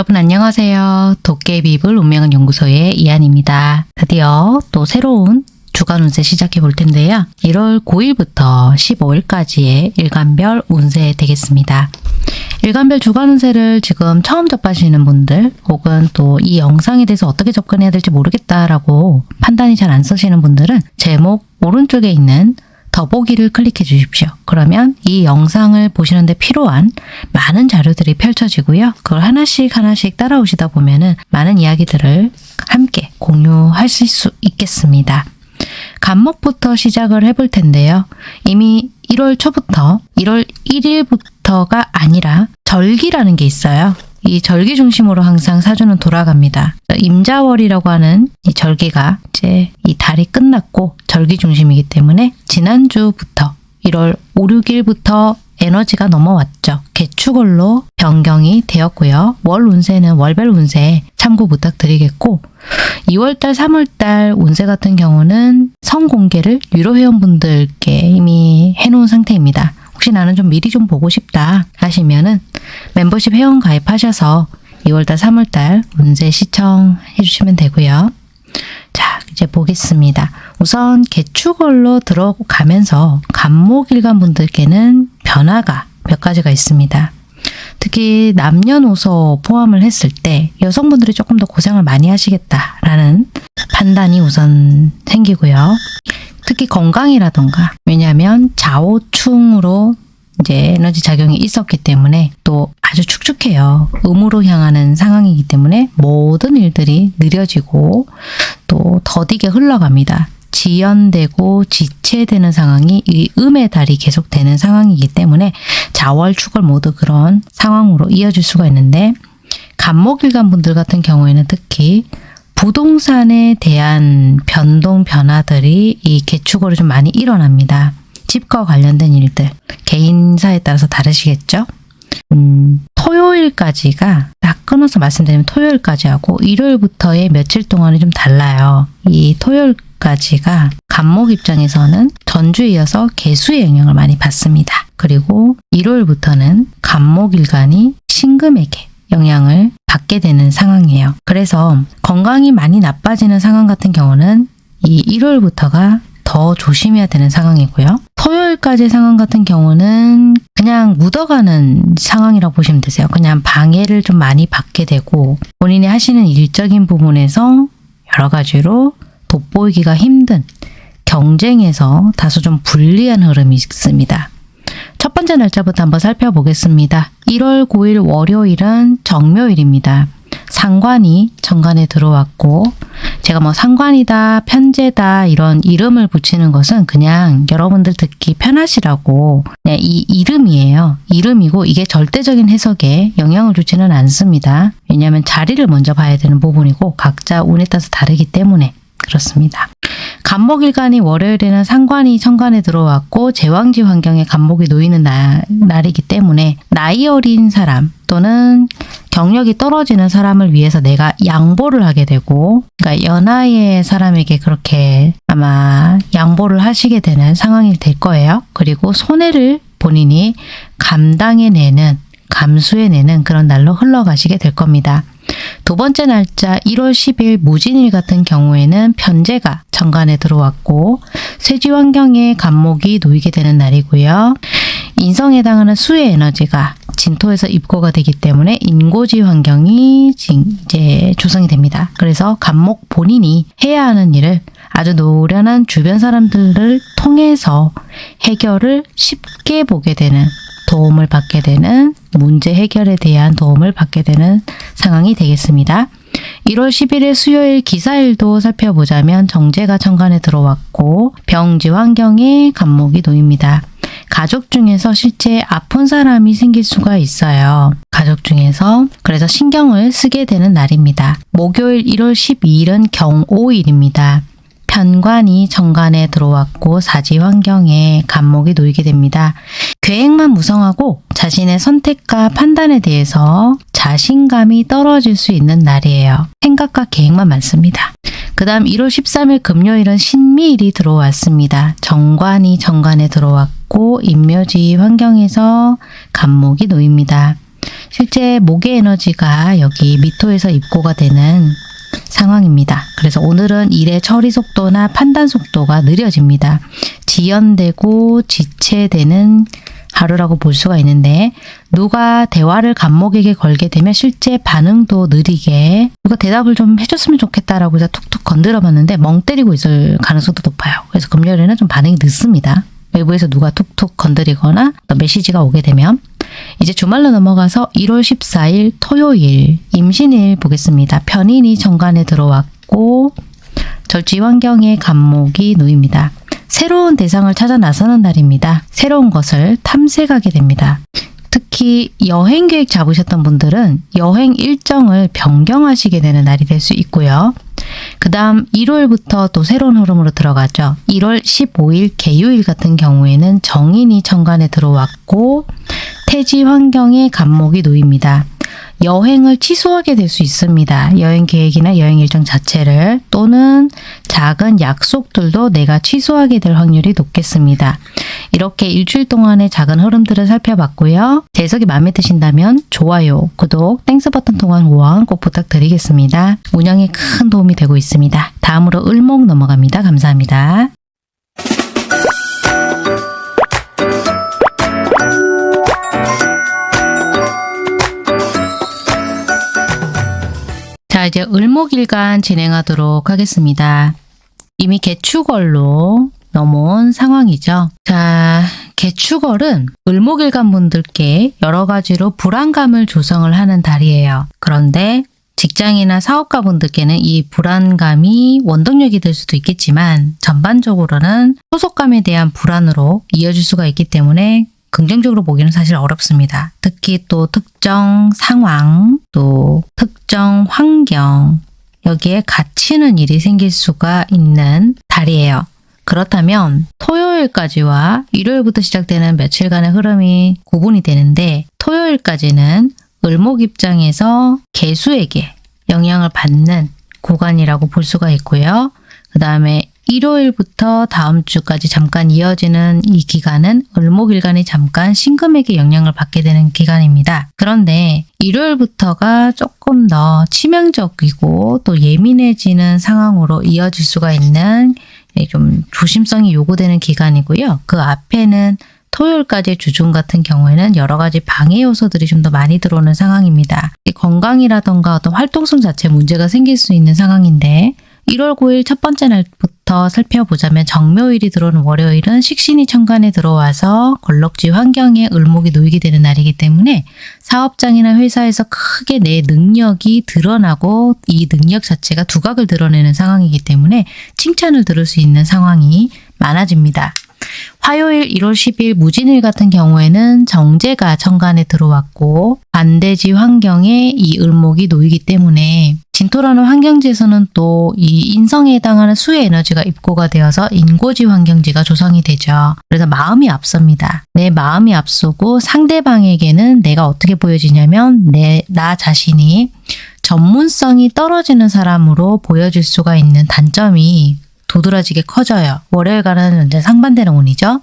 네, 여러분 안녕하세요. 도깨비불 운명은 연구소의 이한입니다. 드디어 또 새로운 주간 운세 시작해 볼 텐데요. 1월 9일부터 15일까지의 일간별 운세 되겠습니다. 일간별 주간 운세를 지금 처음 접하시는 분들 혹은 또 이 영상에 대해서 어떻게 접근해야 될지 모르겠다라고 판단이 잘 안 서시는 분들은 제목 오른쪽에 있는 더보기를 클릭해 주십시오. 그러면 이 영상을 보시는데 필요한 많은 자료들이 펼쳐지고요. 그걸 하나씩 하나씩 따라오시다 보면 은 많은 이야기들을 함께 공유하실 수 있겠습니다. 간목부터 시작을 해볼 텐데요. 이미 1월 초부터 1월 1일부터가 아니라 절기라는 게 있어요. 이 절기 중심으로 항상 사주는 돌아갑니다. 임자월이라고 하는 이 절기가 이제 이 달이 끝났고 절기 중심이기 때문에 지난주부터 1월 5, 6일부터 에너지가 넘어왔죠. 개축월로 변경이 되었고요. 월 운세는 월별 운세 참고 부탁드리겠고 2월달, 3월달 운세 같은 경우는 성공개를 유료 회원분들께 이미 해놓은 상태입니다. 혹시 나는 좀 미리 좀 보고 싶다 하시면은 멤버십 회원 가입하셔서 2월달, 3월달 운세 시청해 주시면 되고요. 자, 이제 보겠습니다. 우선 개축월로 들어가면서 간목일간 분들께는 변화가 몇 가지가 있습니다. 특히 남녀노소 포함을 했을 때 여성분들이 조금 더 고생을 많이 하시겠다라는 판단이 우선 생기고요. 특히 건강이라던가 왜냐하면 좌우충으로 이제 에너지 작용이 있었기 때문에 또 아주 축축해요. 음으로 향하는 상황이기 때문에 모든 일들이 느려지고 또 더디게 흘러갑니다. 지연되고 지체되는 상황이 이 음의 달이 계속되는 상황이기 때문에 자월 축월 모두 그런 상황으로 이어질 수가 있는데 간목일간 분들 같은 경우에는 특히 부동산에 대한 변동 변화들이 이 개축으로 좀 많이 일어납니다. 집과 관련된 일들, 개인사에 따라서 다르시겠죠? 음, 토요일까지가 딱 끊어서 말씀드리면 토요일까지 하고 일요일부터의 며칠 동안이 좀 달라요. 이 토요일까지가 간목 입장에서는 전주에 이어서 개수의 영향을 많이 받습니다. 그리고 일요일부터는 간목 일간이 신금에게 영향을 받게 되는 상황이에요. 그래서 건강이 많이 나빠지는 상황 같은 경우는 이 일요일부터가 더 조심해야 되는 상황이고요. 토요일까지 상황 같은 경우는 그냥 묻어가는 상황이라고 보시면 되세요. 그냥 방해를 좀 많이 받게 되고 본인이 하시는 일적인 부분에서 여러 가지로 돋보이기가 힘든 경쟁에서 다소 좀 불리한 흐름이 있습니다. 첫 번째 날짜부터 한번 살펴보겠습니다. 1월 9일 월요일은 정묘일입니다. 상관이 정관에 들어왔고 제가 뭐 상관이다, 편제다 이런 이름을 붙이는 것은 그냥 여러분들 듣기 편하시라고 이 이름이에요. 이름이고 이게 절대적인 해석에 영향을 주지는 않습니다. 왜냐하면 자리를 먼저 봐야 되는 부분이고 각자 운에 따라서 다르기 때문에 그렇습니다. 간목일간이 월요일에는 상관이 천간에 들어왔고 제왕지 환경에 간목이 놓이는 날, 날이기 때문에 나이 어린 사람 또는 경력이 떨어지는 사람을 위해서 내가 양보를 하게 되고 그러니까 연하의 사람에게 그렇게 아마 양보를 하시게 되는 상황이 될 거예요. 그리고 손해를 본인이 감당해내는 감수해내는 그런 날로 흘러가시게 될 겁니다. 두 번째 날짜 1월 10일 무진일 같은 경우에는 편제가 정관에 들어왔고 쇠지 환경에 간목이 놓이게 되는 날이고요. 인성에 해당하는 수의 에너지가 진토에서 입고가 되기 때문에 인고지 환경이 이제 조성이 됩니다. 그래서 간목 본인이 해야 하는 일을 아주 노련한 주변 사람들을 통해서 해결을 쉽게 보게 되는 도움을 받게 되는 문제 해결에 대한 도움을 받게 되는 상황이 되겠습니다. 1월 11일 수요일 기사일도 살펴보자면 정제가 천간에 들어왔고 병지 환경에 간목이 놓입니다. 가족 중에서 실제 아픈 사람이 생길 수가 있어요. 가족 중에서 그래서 신경을 쓰게 되는 날입니다. 목요일 1월 12일은 경오일입니다. 편관이 정관에 들어왔고 사지 환경에 간목이 놓이게 됩니다. 계획만 무성하고 자신의 선택과 판단에 대해서 자신감이 떨어질 수 있는 날이에요. 생각과 계획만 많습니다. 그 다음 1월 13일 금요일은 신미일이 들어왔습니다. 정관이 정관에 들어왔고 인묘지 환경에서 간목이 놓입니다. 실제 목의 에너지가 여기 미토에서 입고가 되는 상황입니다. 그래서 오늘은 일의 처리 속도나 판단 속도가 느려집니다. 지연되고 지체되는 하루라고 볼 수가 있는데 누가 대화를 간목에게 걸게 되면 실제 반응도 느리게 누가 대답을 좀 해줬으면 좋겠다라고 해서 툭툭 건드려 봤는데 멍 때리고 있을 가능성도 높아요. 그래서 금요일에는 좀 반응이 늦습니다. 외부에서 누가 툭툭 건드리거나 또 메시지가 오게 되면 이제 주말로 넘어가서 1월 14일 토요일 임신일 보겠습니다. 편인이 정관에 들어왔고 절지 환경에 간목이 놓입니다. 새로운 대상을 찾아 나서는 날입니다. 새로운 것을 탐색하게 됩니다. 특히 여행 계획 잡으셨던 분들은 여행 일정을 변경하시게 되는 날이 될 수 있고요. 그 다음 1월부터 또 새로운 흐름으로 들어가죠. 1월 15일 개요일 같은 경우에는 정인이 천간에 들어왔고 태지 환경에 간목이 놓입니다. 여행을 취소하게 될 수 있습니다. 여행 계획이나 여행 일정 자체를 또는 작은 약속들도 내가 취소하게 될 확률이 높겠습니다. 이렇게 일주일 동안의 작은 흐름들을 살펴봤고요. 제 해석이 마음에 드신다면 좋아요, 구독, Thanks 버튼 통한 후원 꼭 부탁드리겠습니다. 운영에 큰 도움이 되고 있습니다. 다음으로 을목 넘어갑니다. 감사합니다. 자, 이제 을목일간 진행하도록 하겠습니다. 이미 개축월로 넘어온 상황이죠. 자, 개축월은 을목일간 분들께 여러 가지로 불안감을 조성을 하는 달이에요. 그런데 직장이나 사업가 분들께는 이 불안감이 원동력이 될 수도 있겠지만 전반적으로는 소속감에 대한 불안으로 이어질 수가 있기 때문에 긍정적으로 보기는 사실 어렵습니다. 특히 또 특정 상황, 또 특정 환경, 여기에 갇히는 일이 생길 수가 있는 달이에요. 그렇다면 토요일까지와 일요일부터 시작되는 며칠간의 흐름이 구분이 되는데 토요일까지는 을목 입장에서 개수에게 영향을 받는 구간이라고 볼 수가 있고요. 그 다음에 일요일부터 다음 주까지 잠깐 이어지는 이 기간은 을목일간이 잠깐 신금에게 영향을 받게 되는 기간입니다. 그런데 일요일부터가 조금 더 치명적이고 또 예민해지는 상황으로 이어질 수가 있는 좀 조심성이 요구되는 기간이고요. 그 앞에는 토요일까지 주중 같은 경우에는 여러 가지 방해 요소들이 좀 더 많이 들어오는 상황입니다. 건강이라던가 어떤 활동성 자체 문제가 생길 수 있는 상황인데 1월 9일 첫 번째 날부터 살펴보자면 정묘일이 들어오는 월요일은 식신이 천간에 들어와서 걸럭지 환경에 을목이 놓이게 되는 날이기 때문에 사업장이나 회사에서 크게 내 능력이 드러나고 이 능력 자체가 두각을 드러내는 상황이기 때문에 칭찬을 들을 수 있는 상황이 많아집니다. 화요일 1월 10일 무진일 같은 경우에는 정제가 천간에 들어왔고 반대지 환경에 이 을목이 놓이기 때문에 진토라는 환경지에서는 또 이 인성에 해당하는 수의 에너지가 입고가 되어서 인고지 환경지가 조성이 되죠. 그래서 마음이 앞섭니다. 내 마음이 앞서고 상대방에게는 내가 어떻게 보여지냐면 내 나 자신이 전문성이 떨어지는 사람으로 보여질 수가 있는 단점이 도드라지게 커져요. 월요일과는 이제 상반되는 운이죠.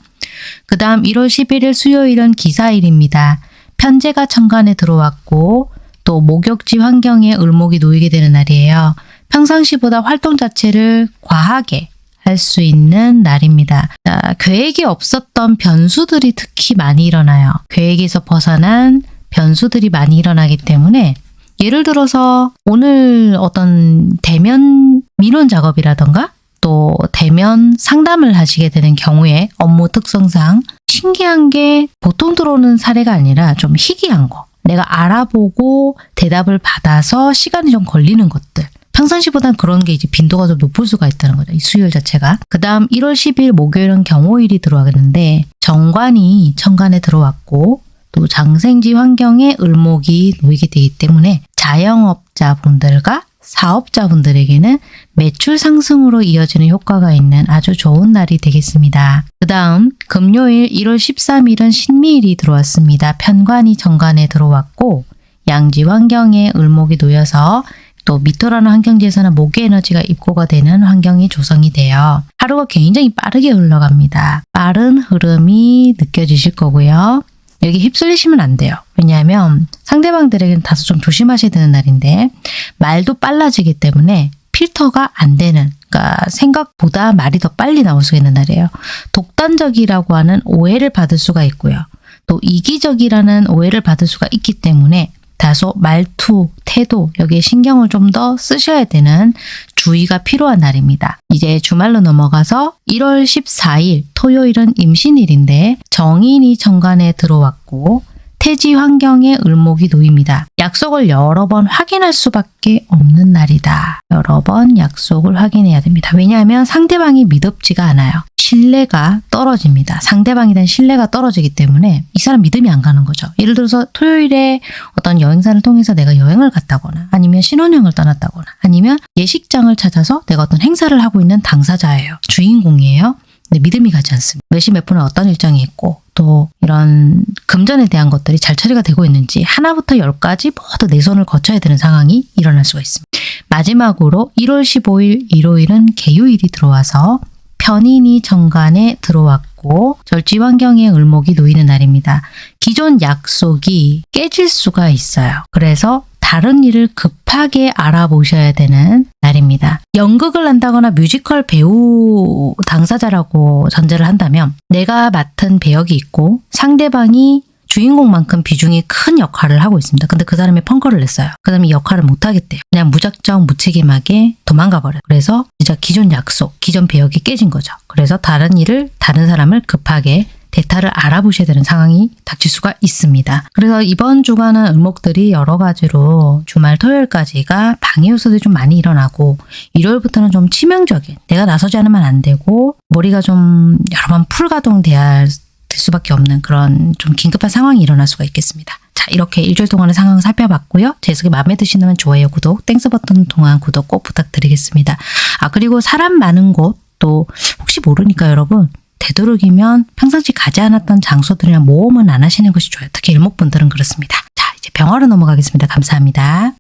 그 다음 1월 11일 수요일은 기사일입니다. 편제가 천간에 들어왔고 또 목욕지 환경에 을목이 놓이게 되는 날이에요. 평상시보다 활동 자체를 과하게 할 수 있는 날입니다. 자, 계획이 없었던 변수들이 특히 많이 일어나요. 계획에서 벗어난 변수들이 많이 일어나기 때문에 예를 들어서 오늘 어떤 대면 민원 작업이라던가 또 대면 상담을 하시게 되는 경우에 업무 특성상 신기한 게 보통 들어오는 사례가 아니라 좀 희귀한 거. 내가 알아보고 대답을 받아서 시간이 좀 걸리는 것들. 평상시보단 그런 게 이제 빈도가 좀 높을 수가 있다는 거죠. 이 수요일 자체가. 그 다음 1월 10일 목요일은 경호일이 들어가겠는데 정관이 천간에 들어왔고 또 장생지 환경에 을목이 놓이게 되기 때문에 자영업자분들과 사업자분들에게는 매출 상승으로 이어지는 효과가 있는 아주 좋은 날이 되겠습니다. 그 다음 금요일 1월 13일은 신미일이 들어왔습니다. 편관이 정관에 들어왔고 양지 환경에 을목이 놓여서 또 미토라는 환경지에서는 목의 에너지가 입고가 되는 환경이 조성이 돼요. 하루가 굉장히 빠르게 흘러갑니다. 빠른 흐름이 느껴지실 거고요. 여기 휩쓸리시면 안 돼요. 왜냐하면 상대방들에게는 다소 좀 조심하셔야 되는 날인데 말도 빨라지기 때문에 필터가 안 되는 그러니까 생각보다 말이 더 빨리 나올 수 있는 날이에요. 독단적이라고 하는 오해를 받을 수가 있고요. 또 이기적이라는 오해를 받을 수가 있기 때문에 다소 말투, 태도 여기에 신경을 좀 더 쓰셔야 되는 주의가 필요한 날입니다. 이제 주말로 넘어가서 1월 14일 토요일은 임신일인데 정인이 정관에 들어왔고 태지 환경에 을목이 놓입니다. 약속을 여러 번 확인할 수밖에 없는 날이다. 여러 번 약속을 확인해야 됩니다. 왜냐하면 상대방이 믿음지가 않아요. 신뢰가 떨어집니다. 상대방에 대한 신뢰가 떨어지기 때문에 이 사람 믿음이 안 가는 거죠. 예를 들어서 토요일에 어떤 여행사를 통해서 내가 여행을 갔다거나 아니면 신혼여행을 떠났다거나 아니면 예식장을 찾아서 내가 어떤 행사를 하고 있는 당사자예요. 주인공이에요. 근데 믿음이 가지 않습니다. 몇시 몇 분은 어떤 일정이 있고 또 이런 금전에 대한 것들이 잘 처리가 되고 있는지 하나부터 열까지 모두 내 손을 거쳐야 되는 상황이 일어날 수가 있습니다. 마지막으로 1월 15일 일요일은 개요일이 들어와서 편인이 정관에 들어왔고 절지 환경에 을목이 놓이는 날입니다. 기존 약속이 깨질 수가 있어요. 그래서 다른 일을 급 하게 알아보셔야 되는 날입니다. 연극을 한다거나 뮤지컬 배우 당사자라고 전제를 한다면 내가 맡은 배역이 있고 상대방이 주인공만큼 비중이 큰 역할을 하고 있습니다. 근데 그 사람이 펑커를 냈어요. 그 사람이 역할을 못하겠대요. 그냥 무작정 무책임하게 도망가 버려요. 그래서 진짜 기존 약속, 기존 배역이 깨진 거죠. 그래서 다른 일을 다른 사람을 급하게 대타를 알아보셔야 되는 상황이 닥칠 수가 있습니다. 그래서 이번 주간은 을목들이 여러 가지로 주말 토요일까지가 방해 요소들이 좀 많이 일어나고 일요일부터는 좀 치명적인 내가 나서지 않으면 안 되고 머리가 좀 여러 번 풀가동돼야 될 수밖에 없는 그런 좀 긴급한 상황이 일어날 수가 있겠습니다. 자 이렇게 일주일 동안의 상황을 살펴봤고요. 제 해석이 마음에 드신다면 좋아요, 구독, Thanks 버튼 통한 후원 꼭 부탁드리겠습니다. 아 그리고 사람 많은 곳 또 혹시 모르니까 여러분 되도록이면 평상시 가지 않았던 장소들이나 모험은 안 하시는 것이 좋아요. 특히 일목분들은 그렇습니다. 자, 이제 병화로 넘어가겠습니다. 감사합니다.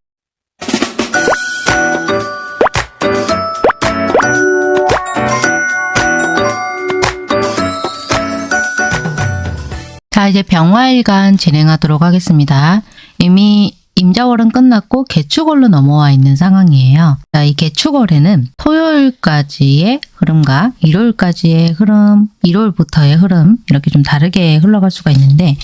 자, 이제 병화일간 진행하도록 하겠습니다. 이미 임자월은 끝났고 개축월로 넘어와 있는 상황이에요. 자, 이 개축월에는 토요일까지의 흐름과 일요일까지의 흐름, 일요일부터의 흐름 이렇게 좀 다르게 흘러갈 수가 있는데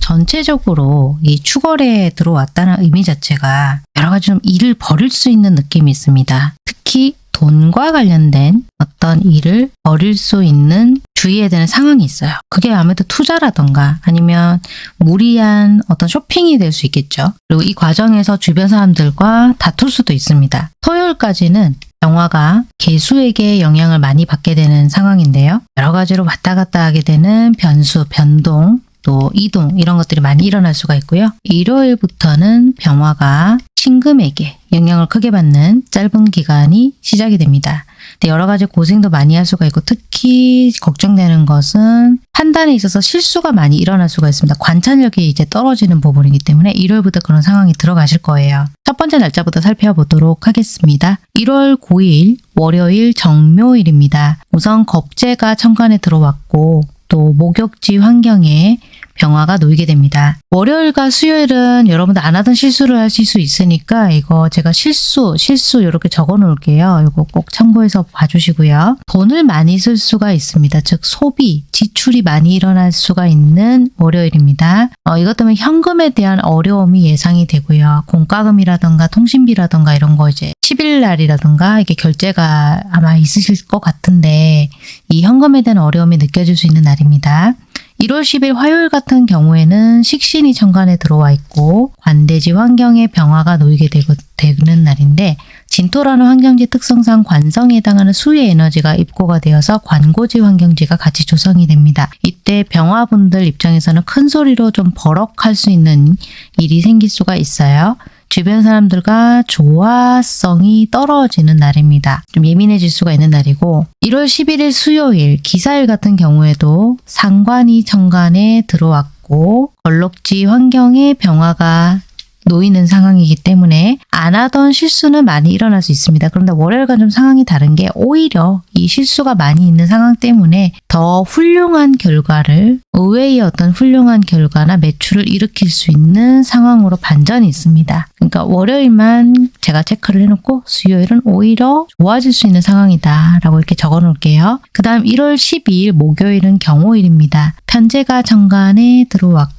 전체적으로 이 축월에 들어왔다는 의미 자체가 여러 가지 좀 일을 벌일 수 있는 느낌이 있습니다. 특히 돈과 관련된 어떤 일을 벌일 수 있는 주의해야 되는 상황이 있어요. 그게 아무래도 투자라던가 아니면 무리한 어떤 쇼핑이 될 수 있겠죠. 그리고 이 과정에서 주변 사람들과 다툴 수도 있습니다. 토요일까지는 영화가 개수에게 영향을 많이 받게 되는 상황인데요. 여러 가지로 왔다 갔다 하게 되는 변수, 변동, 또 이동 이런 것들이 많이 일어날 수가 있고요. 일요일부터는 병화가 신금에게 영향을 크게 받는 짧은 기간이 시작이 됩니다. 여러 가지 고생도 많이 할 수가 있고 특히 걱정되는 것은 판단에 있어서 실수가 많이 일어날 수가 있습니다. 관찰력이 이제 떨어지는 부분이기 때문에 일요일부터 그런 상황이 들어가실 거예요. 첫 번째 날짜부터 살펴보도록 하겠습니다. 1월 9일 월요일 정묘일입니다. 우선 겁재가 천간에 들어왔고 또 목욕지 환경에 병화가 놓이게 됩니다. 월요일과 수요일은 여러분들 안 하던 실수를 하실 수 있으니까 이거 제가 실수, 실수 이렇게 적어 놓을게요. 이거 꼭 참고해서 봐주시고요. 돈을 많이 쓸 수가 있습니다. 즉 소비, 지출이 많이 일어날 수가 있는 월요일입니다. 어, 이것 때문에 현금에 대한 어려움이 예상이 되고요. 공과금이라던가 통신비라던가 이런 거 이제 10일 날이라던가 이게 결제가 아마 있으실 것 같은데 이 현금에 대한 어려움이 느껴질 수 있는 날입니다. 1월 10일 화요일 같은 경우에는 식신이 천간에 들어와 있고 관대지 환경에 병화가 놓이게 되고, 되는 날인데 진토라는 환경지 특성상 관성에 해당하는 수의 에너지가 입고가 되어서 관고지 환경지가 같이 조성이 됩니다. 이때 병화분들 입장에서는 큰 소리로 좀 버럭할 수 있는 일이 생길 수가 있어요. 주변 사람들과 조화성이 떨어지는 날입니다. 좀 예민해질 수가 있는 날이고 1월 11일 수요일 기사일 같은 경우에도 상관이 정관에 들어왔고 걸럭지 환경에 병화가 놓이는 상황이기 때문에 안 하던 실수는 많이 일어날 수 있습니다. 그런데 월요일과 좀 상황이 다른 게 오히려 이 실수가 많이 있는 상황 때문에 더 훌륭한 결과를 의외의 어떤 훌륭한 결과나 매출을 일으킬 수 있는 상황으로 반전이 있습니다. 그러니까 월요일만 제가 체크를 해놓고 수요일은 오히려 좋아질 수 있는 상황이다 라고 이렇게 적어 놓을게요. 그 다음 1월 12일 목요일은 경호일입니다. 편제가 정관에 들어왔고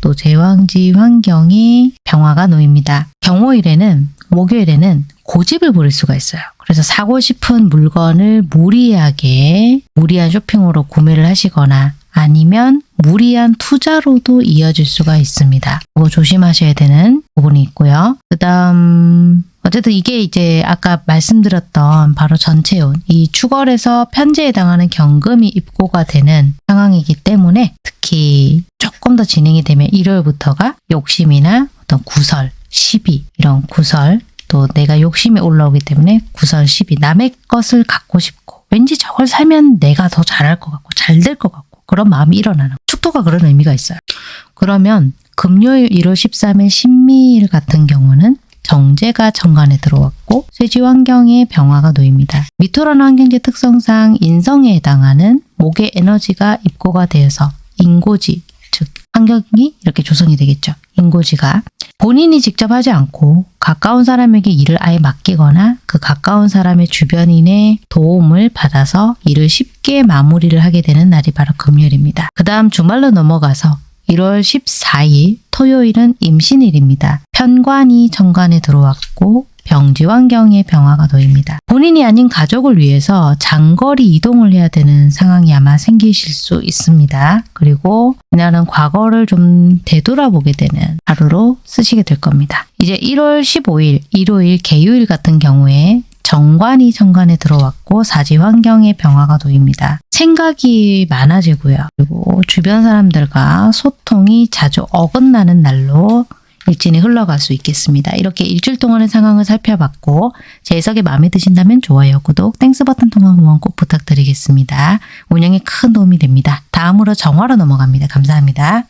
또 제왕지 환경에 병화가 놓입니다. 경호일에는 목요일에는 고집을 부릴 수가 있어요. 그래서 사고 싶은 물건을 무리하게 무리한 쇼핑으로 구매를 하시거나 아니면 무리한 투자로도 이어질 수가 있습니다. 그거 조심하셔야 되는 부분이 있고요. 그 다음 어쨌든 이게 이제 아까 말씀드렸던 바로 전체운 이 추월에서 편제에 해당하는 경금이 입고가 되는 상황이기 때문에 특히 조금 더 진행이 되면 일요일부터가 욕심이나 어떤 구설, 시비 이런 구설 또 내가 욕심이 올라오기 때문에 구설, 시비 남의 것을 갖고 싶고 왠지 저걸 살면 내가 더 잘할 것 같고 잘 될 것 같고 그런 마음이 일어나는 축토가 그런 의미가 있어요. 그러면 금요일 1월 13일 신미일 같은 경우는 정제가 정관에 들어왔고 쇠지 환경에 병화가 놓입니다. 미토라는 환경지 특성상 인성에 해당하는 목의 에너지가 입고가 되어서 인고지 즉 환경이 이렇게 조성이 되겠죠. 인고지가 본인이 직접 하지 않고 가까운 사람에게 일을 아예 맡기거나 그 가까운 사람의 주변인의 도움을 받아서 일을 쉽게 마무리를 하게 되는 날이 바로 금요일입니다. 그 다음 주말로 넘어가서 1월 14일 토요일은 임신일입니다. 편관이 정관에 들어왔고 병지 환경에 병화가 놓입니다. 본인이 아닌 가족을 위해서 장거리 이동을 해야 되는 상황이 아마 생기실 수 있습니다. 그리고 이날은 과거를 좀 되돌아보게 되는 하루로 쓰시게 될 겁니다. 이제 1월 15일 일요일 개요일 같은 경우에 정관이 정관에 들어왔고 사지 환경에 병화가 놓입니다. 생각이 많아지고요. 그리고 주변 사람들과 소통이 자주 어긋나는 날로 일진이 흘러갈 수 있겠습니다. 이렇게 일주일 동안의 상황을 살펴봤고 제 해석이 마음에 드신다면 좋아요, 구독, Thanks 버튼 통한 후원 꼭 부탁드리겠습니다. 운영에 큰 도움이 됩니다. 다음으로 정화로 넘어갑니다. 감사합니다.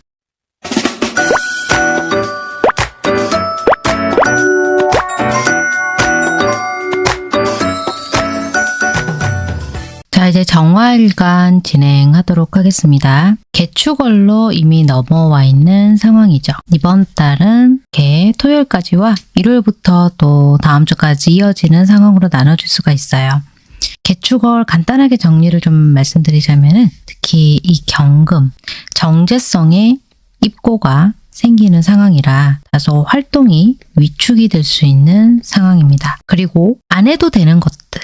이제 정화일간 진행하도록 하겠습니다. 개축월로 이미 넘어와 있는 상황이죠. 이번 달은 개 토요일까지와 일요일부터 또 다음 주까지 이어지는 상황으로 나눠줄 수가 있어요. 개축월 간단하게 정리를 좀 말씀드리자면 특히 이 경금, 정제성의 입고가 생기는 상황이라 다소 활동이 위축이 될 수 있는 상황입니다. 그리고 안 해도 되는 것들,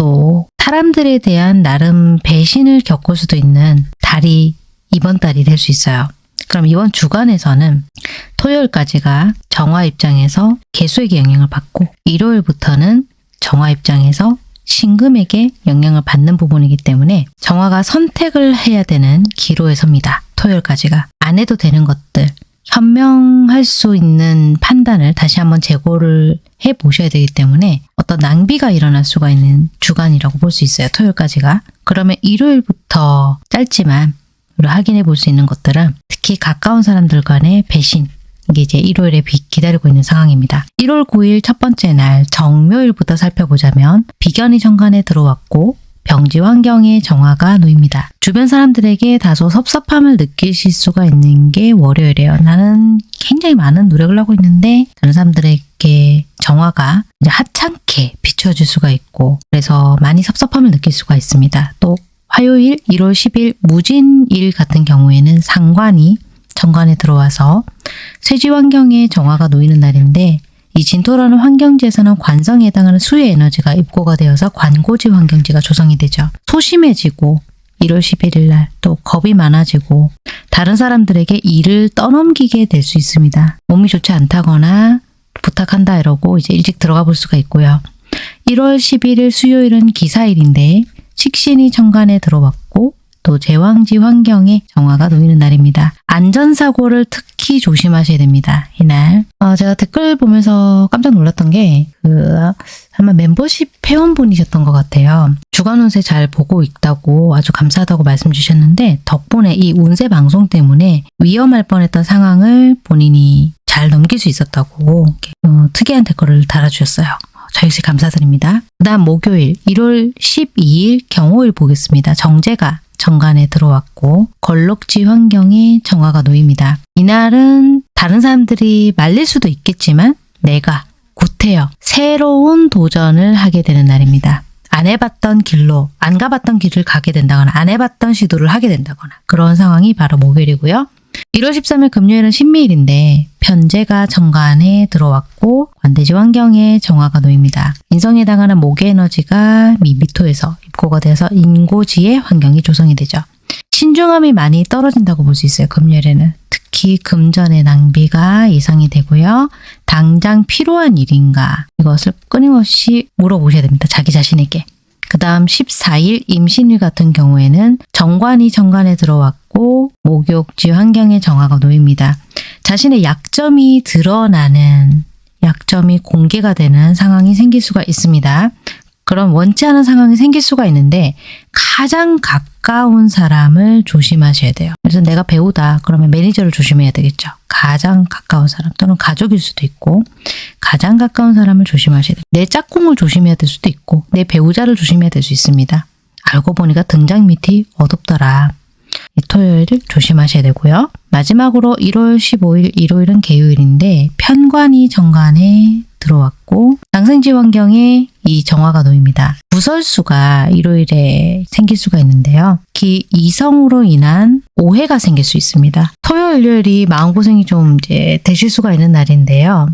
또 사람들에 대한 나름 배신을 겪을 수도 있는 달이 이번 달이 될 수 있어요. 그럼 이번 주간에서는 토요일까지가 정화 입장에서 개수에게 영향을 받고 일요일부터는 정화 입장에서 신금에게 영향을 받는 부분이기 때문에 정화가 선택을 해야 되는 기로에 섭니다. 토요일까지가. 안 해도 되는 것들, 현명할 수 있는 판단을 다시 한번 재고를 해 보셔야 되기 때문에 어떤 낭비가 일어날 수가 있는 주간이라고 볼 수 있어요. 토요일까지가. 그러면 일요일부터 짧지만 우리 확인해 볼 수 있는 것들은 특히 가까운 사람들 간의 배신 이게 이제 일요일에 기다리고 있는 상황입니다. 1월 9일 첫 번째 날 정묘일부터 살펴보자면 비견이 정관에 들어왔고 병지 환경에 정화가 놓입니다. 주변 사람들에게 다소 섭섭함을 느끼실 수가 있는 게 월요일이에요. 나는 굉장히 많은 노력을 하고 있는데 다른 사람들에게 정화가 이제 하찮게 비춰질 수가 있고 그래서 많이 섭섭함을 느낄 수가 있습니다. 또 화요일 1월 10일 무진일 같은 경우에는 상관이 정관에 들어와서 쇠지 환경에 정화가 놓이는 날인데 이 진토라는 환경지에서는 관성에 해당하는 수의 에너지가 입고가 되어서 관고지 환경지가 조성이 되죠. 소심해지고 1월 11일 날 또 겁이 많아지고 다른 사람들에게 일을 떠넘기게 될 수 있습니다. 몸이 좋지 않다거나 부탁한다 이러고 이제 일찍 들어가 볼 수가 있고요. 1월 11일 수요일은 기사일인데 식신이 정관에 들어왔고 또 제왕지 환경에 정화가 놓이는 날입니다. 안전사고를 특히 조심하셔야 됩니다. 이날 어, 제가 댓글 보면서 깜짝 놀랐던 게 그 아마 멤버십 회원분이셨던 것 같아요. 주간 운세 잘 보고 있다고 아주 감사하다고 말씀 주셨는데 덕분에 이 운세 방송 때문에 위험할 뻔했던 상황을 본인이 잘 넘길 수 있었다고 어, 특이한 댓글을 달아주셨어요. 저 역시 감사드립니다. 그 다음 목요일 1월 12일 경호일 보겠습니다. 정제가 정관에 들어왔고 걸럭지 환경에 정화가 놓입니다. 이날은 다른 사람들이 말릴 수도 있겠지만 내가 구태여 새로운 도전을 하게 되는 날입니다. 안 해봤던 길로 안 가봤던 길을 가게 된다거나 안 해봤던 시도를 하게 된다거나 그런 상황이 바로 목요일이고요. 1월 13일 금요일은 신미일인데 편제가 정관에 들어왔고 관대지 환경에 정화가 놓입니다. 인성에 해당하는 목의 에너지가 미 미토에서 입고가 돼서 인고지의 환경이 조성이 되죠. 신중함이 많이 떨어진다고 볼 수 있어요. 금요일에는. 특히 금전의 낭비가 예상이 되고요. 당장 필요한 일인가 이것을 끊임없이 물어보셔야 됩니다. 자기 자신에게. 그 다음 14일 임신일 같은 경우에는 정관이 정관에 들어왔고 목욕지 환경에 정화가 놓입니다. 자신의 약점이 드러나는 약점이 공개가 되는 상황이 생길 수가 있습니다. 그런 원치 않은 상황이 생길 수가 있는데 가장 가까운 사람을 조심하셔야 돼요. 그래서 내가 배우다 그러면 매니저를 조심해야 되겠죠. 가장 가까운 사람 또는 가족일 수도 있고 가장 가까운 사람을 조심하셔야 돼요. 내 짝꿍을 조심해야 될 수도 있고 내 배우자를 조심해야 될 수 있습니다. 알고 보니까 등장 밑이 어둡더라. 토요일을 조심하셔야 되고요. 마지막으로 1월 15일 일요일은 개요일인데 편관이 정관에 들어왔고 장생지 환경에 이 정화가 놓입니다. 구설수가 일요일에 생길 수가 있는데요. 기 이성으로 인한 오해가 생길 수 있습니다. 토요일, 일요일이 마음고생이 좀 이제 되실 수가 있는 날인데요.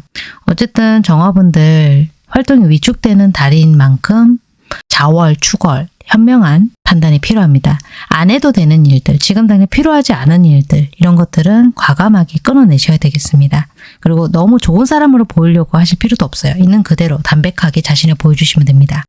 어쨌든 정화분들 활동이 위축되는 달인 만큼 자월, 추월, 현명한 판단이 필요합니다. 안 해도 되는 일들, 지금 당장 필요하지 않은 일들 이런 것들은 과감하게 끊어내셔야 되겠습니다. 그리고 너무 좋은 사람으로 보이려고 하실 필요도 없어요. 있는 그대로 담백하게 자신을 보여주시면 됩니다.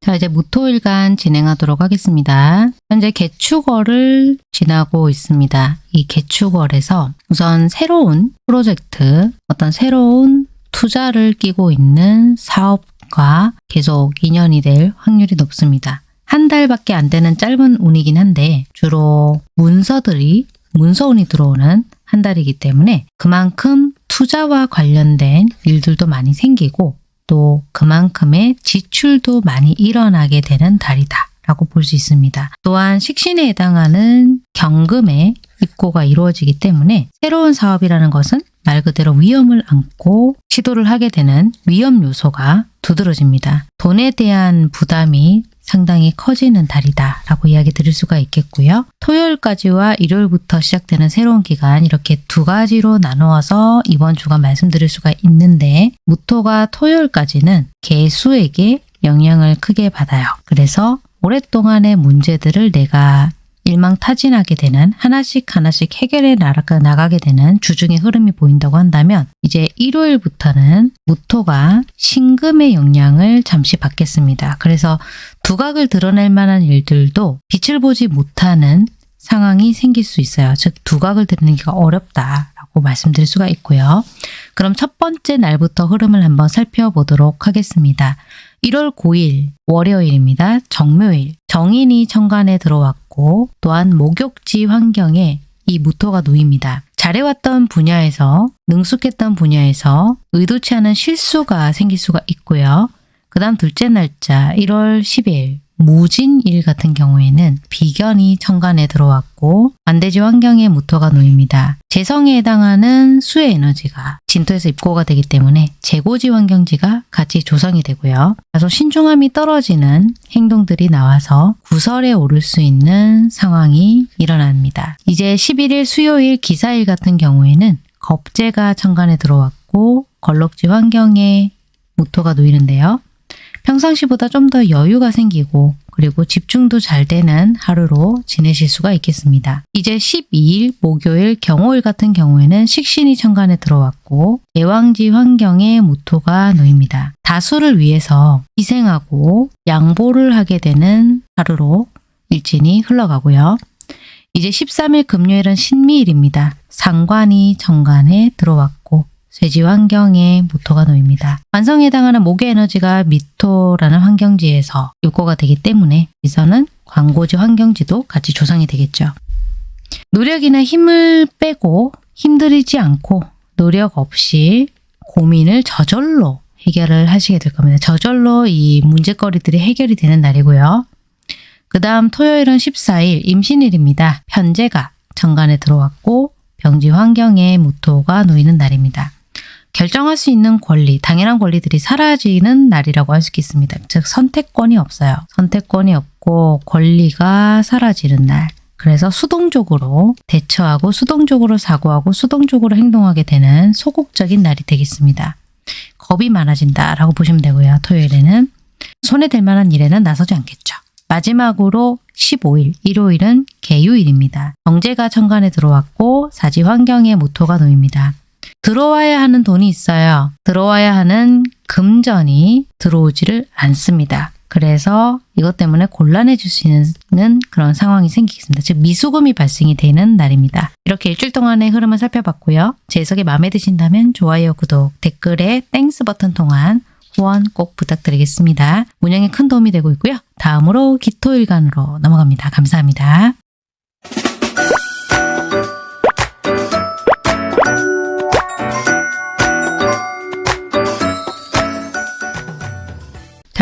자, 이제 무토일간 진행하도록 하겠습니다. 현재 개축월을 지나고 있습니다. 이 개축월에서 우선 새로운 프로젝트, 어떤 새로운 투자를 끼고 있는 사업 과 계속 인연이 될 확률이 높습니다. 한 달밖에 안 되는 짧은 운이긴 한데 주로 문서들이 문서운이 들어오는 한 달이기 때문에 그만큼 투자와 관련된 일들도 많이 생기고 또 그만큼의 지출도 많이 일어나게 되는 달이다. 라고 볼 수 있습니다. 또한 식신에 해당하는 경금의 입고가 이루어지기 때문에 새로운 사업이라는 것은 말 그대로 위험을 안고 시도를 하게 되는 위험 요소가 두드러집니다. 돈에 대한 부담이 상당히 커지는 달이다 라고 이야기 드릴 수가 있겠고요. 토요일까지와 일요일부터 시작되는 새로운 기간 이렇게 두 가지로 나누어서 이번 주간 말씀드릴 수가 있는데 무토가 토요일까지는 개수에게 영향을 크게 받아요. 그래서 오랫동안의 문제들을 내가 일망타진하게 되는 하나씩 하나씩 해결해 나가게 되는 주중의 흐름이 보인다고 한다면 이제 일요일부터는 무토가 신금의 영향을 잠시 받겠습니다. 그래서 두각을 드러낼 만한 일들도 빛을 보지 못하는 상황이 생길 수 있어요. 즉 두각을 드러내기가 어렵다라고 말씀드릴 수가 있고요. 그럼 첫 번째 날부터 흐름을 한번 살펴보도록 하겠습니다. 1월 9일 월요일입니다. 정묘일 정인이 천간에 들어왔고 또한 목욕지 환경에 이 무토가 놓입니다. 잘해왔던 분야에서 능숙했던 분야에서 의도치 않은 실수가 생길 수가 있고요. 그 다음 둘째 날짜 1월 10일 무진일 같은 경우에는 비견이 천간에 들어왔고 반대지 환경에 무토가 놓입니다. 재성에 해당하는 수의 에너지가 진토에서 입고가 되기 때문에 재고지 환경지가 같이 조성이 되고요. 다소 신중함이 떨어지는 행동들이 나와서 구설에 오를 수 있는 상황이 일어납니다. 이제 11일 수요일 기사일 같은 경우에는 겁재가 천간에 들어왔고 걸럭지 환경에 무토가 놓이는데요. 평상시보다 좀 더 여유가 생기고 그리고 집중도 잘 되는 하루로 지내실 수가 있겠습니다. 이제 12일 목요일 경호일 같은 경우에는 식신이 천간에 들어왔고 대왕지 환경에 무토가 놓입니다. 다수를 위해서 희생하고 양보를 하게 되는 하루로 일진이 흘러가고요. 이제 13일 금요일은 신미일입니다. 상관이 정관에 들어왔고 쇠지 환경에 모토가 놓입니다. 관성에 해당하는 목의 에너지가 미토라는 환경지에서 입고가 되기 때문에 여기서는 광고지 환경지도 같이 조성이 되겠죠. 노력이나 힘을 빼고 힘들이지 않고 노력 없이 고민을 저절로 해결을 하시게 될 겁니다. 저절로 이 문제거리들이 해결이 되는 날이고요. 그 다음 토요일은 14일 임신일입니다. 편제가 정관에 들어왔고 병지 환경에 무토가 놓이는 날입니다. 결정할 수 있는 권리, 당연한 권리들이 사라지는 날이라고 할 수 있습니다. 즉 선택권이 없어요. 선택권이 없고 권리가 사라지는 날. 그래서 수동적으로 대처하고 수동적으로 사고하고 수동적으로 행동하게 되는 소극적인 날이 되겠습니다. 겁이 많아진다라고 보시면 되고요. 토요일에는 댈 만한 일에는 나서지 않겠죠. 마지막으로 15일, 일요일은 계유일입니다. 정재가 천간에 들어왔고 사지 환경에 무토가 놓입니다. 들어와야 하는 돈이 있어요. 들어와야 하는 금전이 들어오지를 않습니다. 그래서 이것 때문에 곤란해질 수 있는 그런 상황이 생기겠습니다. 즉 미수금이 발생이 되는 날입니다. 이렇게 일주일 동안의 흐름을 살펴봤고요. 제 해석이 마음에 드신다면 좋아요, 구독, 댓글에 Thanks 버튼 통한 후원 꼭 부탁드리겠습니다. 운영에 큰 도움이 되고 있고요. 다음으로 기토일간으로 넘어갑니다. 감사합니다.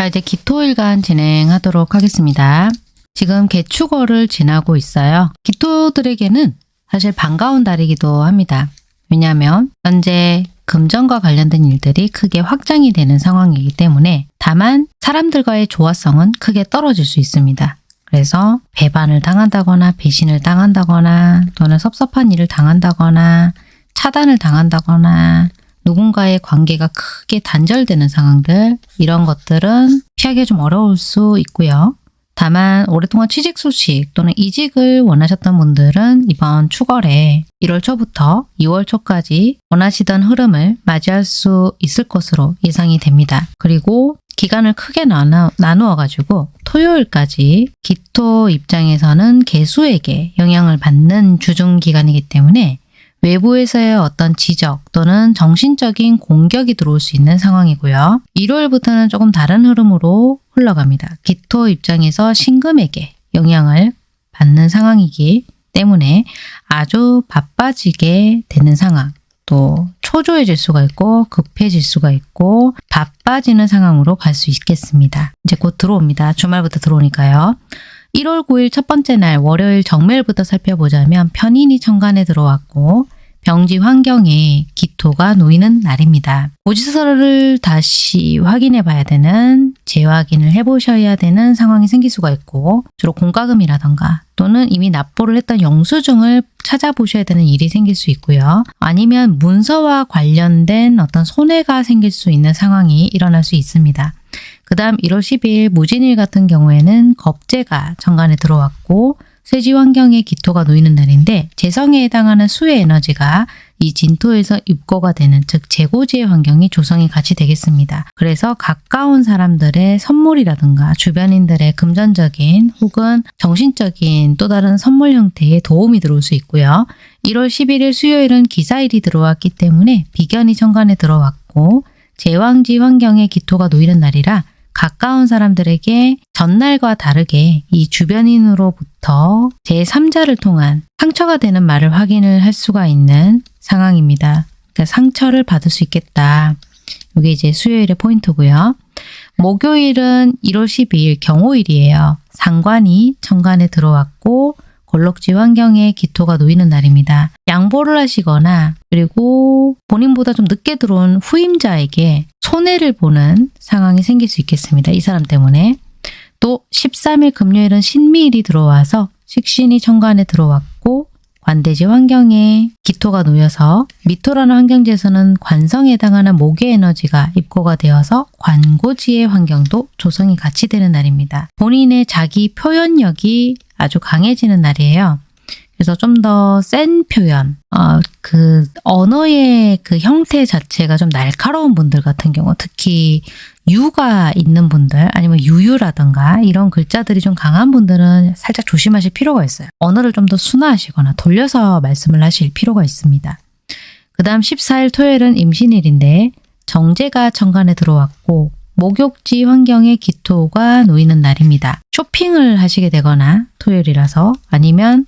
자 이제 기토일간 진행하도록 하겠습니다. 지금 개축월을 지나고 있어요. 기토들에게는 사실 반가운 달이기도 합니다. 왜냐하면 현재 금전과 관련된 일들이 크게 확장이 되는 상황이기 때문에 다만 사람들과의 조화성은 크게 떨어질 수 있습니다. 그래서 배반을 당한다거나 배신을 당한다거나 또는 섭섭한 일을 당한다거나 차단을 당한다거나 누군가의 관계가 크게 단절되는 상황들 이런 것들은 피하기 좀 어려울 수 있고요. 다만 오랫동안 취직 소식 또는 이직을 원하셨던 분들은 이번 추월에 1월 초부터 2월 초까지 원하시던 흐름을 맞이할 수 있을 것으로 예상이 됩니다. 그리고 기간을 크게 나누, 나누어 가지고 토요일까지 기토 입장에서는 개수에게 영향을 받는 주중 기간이기 때문에 외부에서의 어떤 지적 또는 정신적인 공격이 들어올 수 있는 상황이고요. 1월부터는 조금 다른 흐름으로 흘러갑니다. 기토 입장에서 신금에게 영향을 받는 상황이기 때문에 아주 바빠지게 되는 상황 또 초조해질 수가 있고 급해질 수가 있고 바빠지는 상황으로 갈 수 있겠습니다. 이제 곧 들어옵니다. 주말부터 들어오니까요. 1월 9일 첫 번째 날 월요일 정매일부터 살펴보자면 편인이 천간에 들어왔고 병지 환경에 기토가 놓이는 날입니다. 고지서를 다시 확인해 봐야 되는 재확인을 해보셔야 되는 상황이 생길 수가 있고 주로 공과금이라던가 또는 이미 납부를 했던 영수증을 찾아보셔야 되는 일이 생길 수 있고요. 아니면 문서와 관련된 어떤 손해가 생길 수 있는 상황이 일어날 수 있습니다. 그 다음 1월 10일 무진일 같은 경우에는 겁재가 정관에 들어왔고 쇠지 환경에 기토가 놓이는 날인데 재성에 해당하는 수의 에너지가 이 진토에서 입고가 되는 즉 재고지의 환경이 조성이 같이 되겠습니다. 그래서 가까운 사람들의 선물이라든가 주변인들의 금전적인 혹은 정신적인 또 다른 선물 형태의 도움이 들어올 수 있고요. 1월 11일 수요일은 기사일이 들어왔기 때문에 비견이 천간에 들어왔고 제왕지 환경에 기토가 놓이는 날이라 가까운 사람들에게 전날과 다르게 이 주변인으로부터 제3자를 통한 상처가 되는 말을 확인을 할 수가 있는 상황입니다. 그러니까 상처를 받을 수 있겠다. 이게 이제 수요일의 포인트고요. 목요일은 1월 12일 경호일이에요. 상관이 천간에 들어왔고 걸럭지 환경에 기토가 놓이는 날입니다. 양보를 하시거나 그리고 본인보다 좀 늦게 들어온 후임자에게 손해를 보는 상황이 생길 수 있겠습니다. 이 사람 때문에. 또 13일 금요일은 신미일이 들어와서 식신이 천간에 들어왔고 관대지 환경에 기토가 놓여서 미토라는 환경지에서는 관성에 해당하는 목의 에너지가 입고가 되어서 관고지의 환경도 조성이 같이 되는 날입니다. 본인의 자기 표현력이 아주 강해지는 날이에요. 그래서 좀 더 센 표현, 어, 그 언어의 그 형태 자체가 좀 날카로운 분들 같은 경우 특히 유가 있는 분들 아니면 유유라던가 이런 글자들이 좀 강한 분들은 살짝 조심하실 필요가 있어요. 언어를 좀 더 순화하시거나 돌려서 말씀을 하실 필요가 있습니다. 그 다음 14일 토요일은 임신일인데 정제가 천간에 들어왔고 목욕지 환경에 기토가 놓이는 날입니다. 쇼핑을 하시게 되거나 토요일이라서 아니면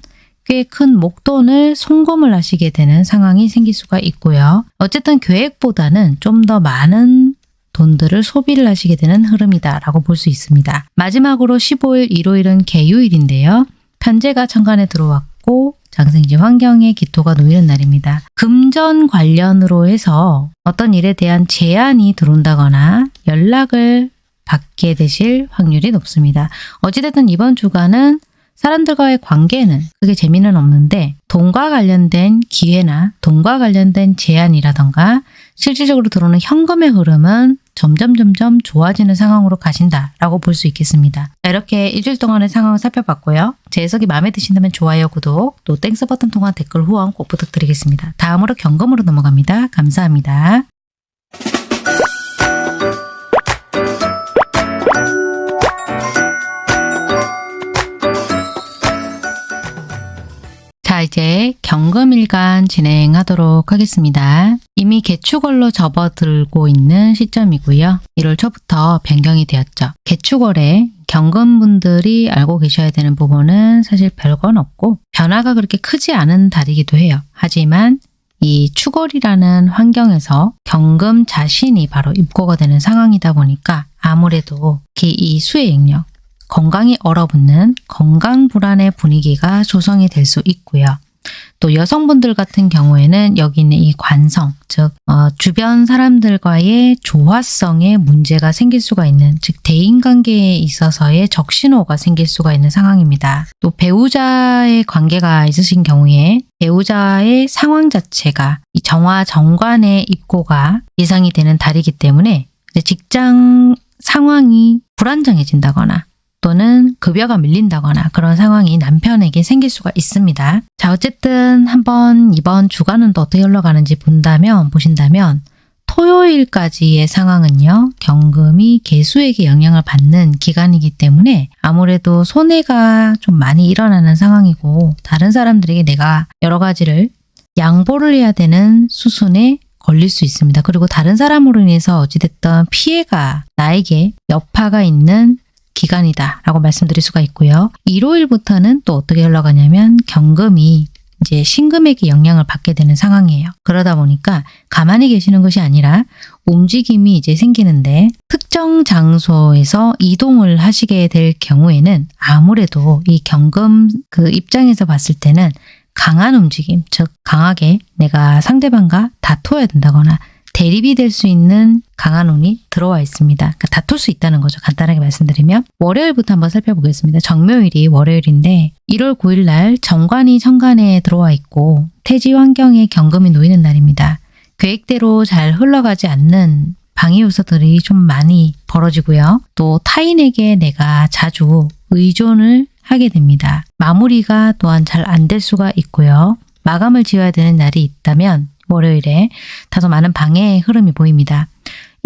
꽤 큰 목돈을 송금을 하시게 되는 상황이 생길 수가 있고요. 어쨌든 계획보다는 좀 더 많은 돈들을 소비를 하시게 되는 흐름이다 라고 볼 수 있습니다. 마지막으로 15일 일요일은 개요일인데요. 편제가 천간에 들어왔고 장생지 환경에 기토가 놓이는 날입니다. 금전 관련으로 해서 어떤 일에 대한 제안이 들어온다거나 연락을 받게 되실 확률이 높습니다. 어찌됐든 이번 주간은 사람들과의 관계는 그게 재미는 없는데 돈과 관련된 기회나 돈과 관련된 제안이라던가 실질적으로 들어오는 현금의 흐름은 점점 점점 좋아지는 상황으로 가신다라고 볼 수 있겠습니다. 자, 이렇게 일주일 동안의 상황을 살펴봤고요. 제 해석이 마음에 드신다면 좋아요, 구독, 또 Thanks 버튼 통한 댓글 후원 꼭 부탁드리겠습니다. 다음으로 경금으로 넘어갑니다. 감사합니다. 자, 이제 경금일간 진행하도록 하겠습니다. 이미 개축월로 접어들고 있는 시점이고요. 1월 초부터 변경이 되었죠. 개축월에 경금분들이 알고 계셔야 되는 부분은 사실 별건 없고 변화가 그렇게 크지 않은 달이기도 해요. 하지만 이 축월이라는 환경에서 경금 자신이 바로 입고가 되는 상황이다 보니까 아무래도 이 수의 영역, 건강이 얼어붙는 건강 불안의 분위기가 조성이 될 수 있고요. 또 여성분들 같은 경우에는 여기 있는 이 관성, 즉 어, 주변 사람들과의 조화성에 문제가 생길 수가 있는, 즉 대인관계에 있어서의 적신호가 생길 수가 있는 상황입니다. 또 배우자의 관계가 있으신 경우에 배우자의 상황 자체가 이 정화 정관의 입고가 예상이 되는 달이기 때문에 직장 상황이 불안정해진다거나 또는 급여가 밀린다거나 그런 상황이 남편에게 생길 수가 있습니다. 자 어쨌든 한번 이번 주간은 또 어떻게 흘러가는지 본다면 보신다면 토요일까지의 상황은요. 경금이 개수에게 영향을 받는 기간이기 때문에 아무래도 손해가 좀 많이 일어나는 상황이고 다른 사람들에게 내가 여러 가지를 양보를 해야 되는 수순에 걸릴 수 있습니다. 그리고 다른 사람으로 인해서 어찌됐든 피해가 나에게 여파가 있는 기간이다 라고 말씀드릴 수가 있고요. 일요일부터는 또 어떻게 흘러가냐면 경금이 이제 신금에게 영향을 받게 되는 상황이에요. 그러다 보니까 가만히 계시는 것이 아니라 움직임이 이제 생기는데 특정 장소에서 이동을 하시게 될 경우에는 아무래도 이 경금 그 입장에서 봤을 때는 강한 움직임, 즉 강하게 내가 상대방과 다투어야 된다거나 대립이 될 수 있는 강한 운이 들어와 있습니다. 그러니까 다툴 수 있다는 거죠. 간단하게 말씀드리면 월요일부터 한번 살펴보겠습니다. 정묘일이 월요일인데 1월 9일 날 정관이 천간에 들어와 있고 태지 환경에 경금이 놓이는 날입니다. 계획대로 잘 흘러가지 않는 방해 요소들이 좀 많이 벌어지고요. 또 타인에게 내가 자주 의존을 하게 됩니다. 마무리가 또한 잘 안 될 수가 있고요. 마감을 지어야 되는 날이 있다면 월요일에 다소 많은 방해의 흐름이 보입니다.